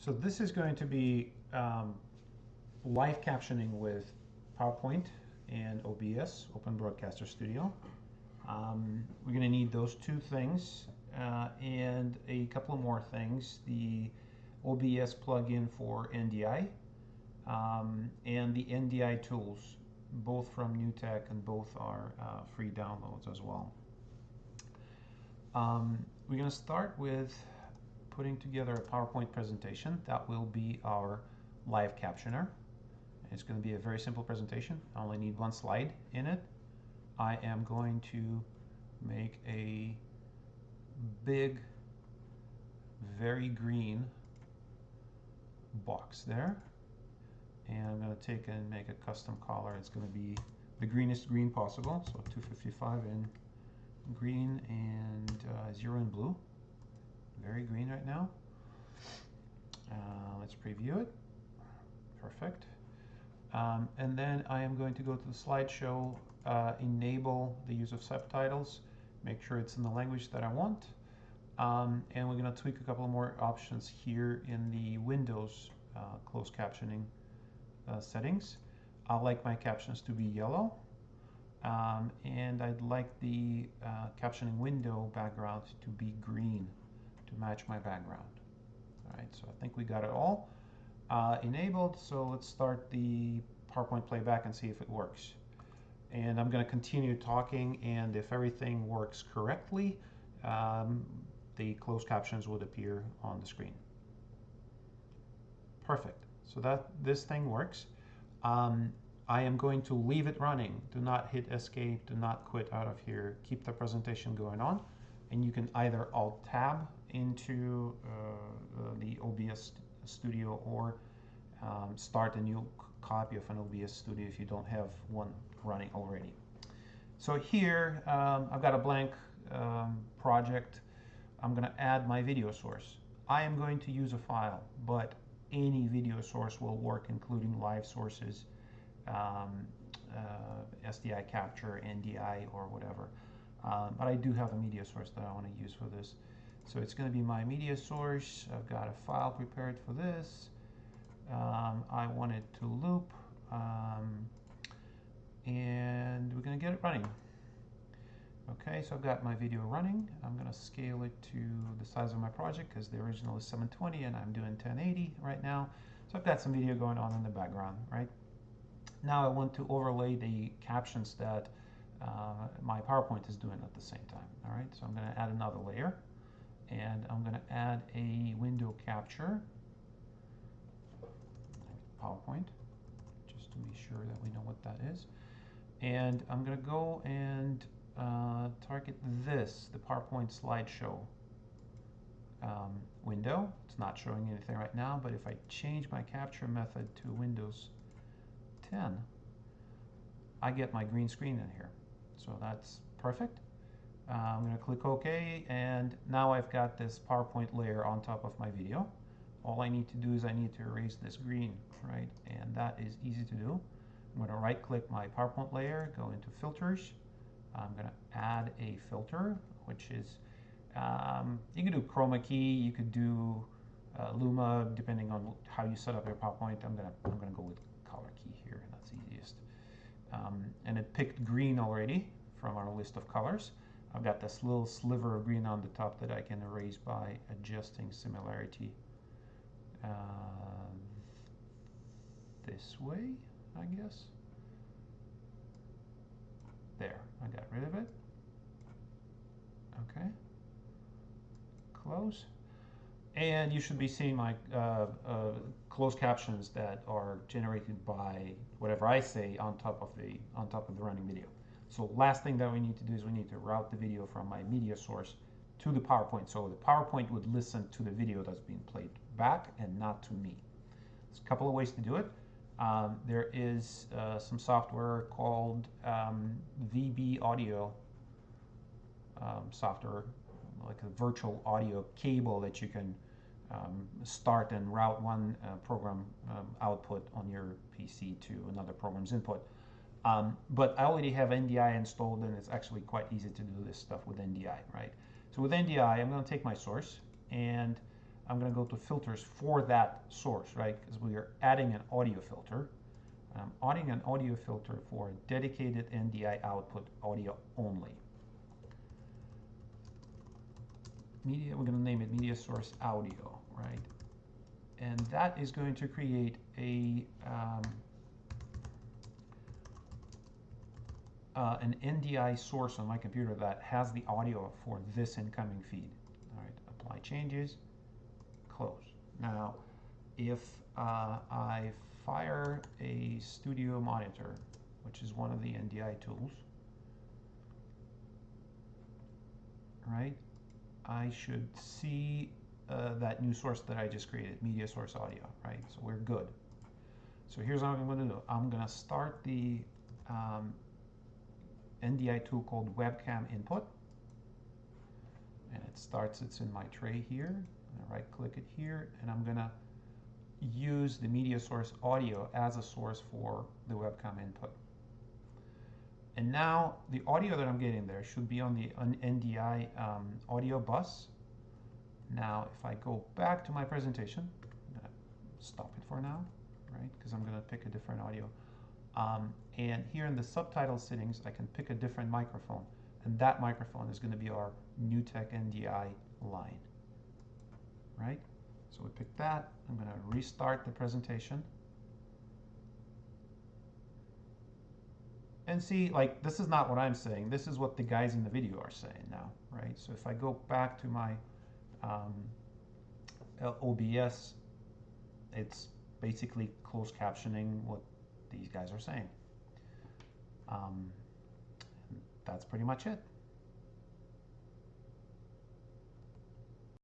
So this is going to be um, live captioning with PowerPoint and OBS, Open Broadcaster Studio. Um, we're going to need those two things uh, and a couple of more things. The OBS plugin for NDI um, and the NDI tools, both from NewTek and both are uh, free downloads as well. Um, we're going to start with putting together a PowerPoint presentation. That will be our live captioner. It's going to be a very simple presentation. I only need one slide in it. I am going to make a big, very green box there. And I'm going to take and make a custom color. It's going to be the greenest green possible. So 255 in green and uh, zero in blue. Very green right now. Uh, let's preview it. Perfect. Um, and then I am going to go to the slideshow, uh, enable the use of subtitles, make sure it's in the language that I want. Um, and we're going to tweak a couple more options here in the Windows uh, closed captioning uh, settings. I like my captions to be yellow. Um, and I'd like the uh, captioning window background to be green to match my background. All right, so I think we got it all uh, enabled. So let's start the PowerPoint playback and see if it works. And I'm going to continue talking, and if everything works correctly, um, the closed captions would appear on the screen. Perfect. So that this thing works. Um, I am going to leave it running. Do not hit escape. Do not quit out of here. Keep the presentation going on. And you can either alt tab into uh, uh the OBS studio or um, start a new copy of an OBS studio if you don't have one running already. So here um, I've got a blank um, project. I'm going to add my video source. I am going to use a file, but any video source will work, including live sources um, uh, SDI capture, NDI, or whatever. Um, but I do have a media source that I want to use for this. So it's going to be my media source. I've got a file prepared for this. Um, I want it to loop. Um, and we're going to get it running. Okay, so I've got my video running. I'm going to scale it to the size of my project because the original is 720 and I'm doing 1080 right now. So I've got some video going on in the background, right? Now I want to overlay the captions that uh, my PowerPoint is doing at the same time. All right, so I'm going to add another layer and I'm going to add a window capture PowerPoint just to be sure that we know what that is. And I'm going to go and uh, target this, the PowerPoint slideshow um, window. It's not showing anything right now, but if I change my capture method to Windows 10, I get my green screen in here. So that's perfect. Uh, I'm going to click OK, and now I've got this PowerPoint layer on top of my video. All I need to do is I need to erase this green, right? And that is easy to do. I'm going to right click my PowerPoint layer, go into filters. I'm going to add a filter, which is, um, you can do chroma key, you could do uh, Luma, depending on how you set up your PowerPoint. I'm going to I'm going to go with color key here, and that's easiest. Um, and it picked green already from our list of colors. I've got this little sliver of green on the top that I can erase by adjusting similarity uh, this way, I guess. There, I got rid of it. Okay. Close. And you should be seeing my uh, uh, closed captions that are generated by whatever I say on top of the on top of the running video. So last thing that we need to do is we need to route the video from my media source to the PowerPoint. So the PowerPoint would listen to the video that's being played back and not to me. There's a couple of ways to do it. Um, there is uh, some software called um, VB Audio um, software, like a virtual audio cable that you can um, start and route one uh, program um, output on your PC to another program's input. Um, but I already have NDI installed and it's actually quite easy to do this stuff with NDI, right? So with NDI, I'm going to take my source and I'm going to go to filters for that source, right? Because we are adding an audio filter. I'm adding an audio filter for dedicated NDI output audio only. Media, we're going to name it media source audio, right? And that is going to create a um, uh, an NDI source on my computer that has the audio for this incoming feed. All right, apply changes, close. Now, if uh, I fire a studio monitor, which is one of the NDI tools, right, I should see uh, that new source that I just created, media source audio, right? So we're good. So here's what I'm going to do. I'm going to start the um, NDI tool called webcam input. And it starts, it's in my tray here. i right click it here and I'm gonna use the media source audio as a source for the webcam input. And now the audio that I'm getting there should be on the NDI um, audio bus. Now if I go back to my presentation, I'm gonna stop it for now, right? Because I'm gonna pick a different audio. Um, and here in the subtitle settings, I can pick a different microphone. And that microphone is going to be our NewTek NDI line. Right? So we pick that. I'm going to restart the presentation. And see, like, this is not what I'm saying. This is what the guys in the video are saying now, right? So if I go back to my um, OBS, it's basically closed captioning what these guys are saying. Um, that's pretty much it.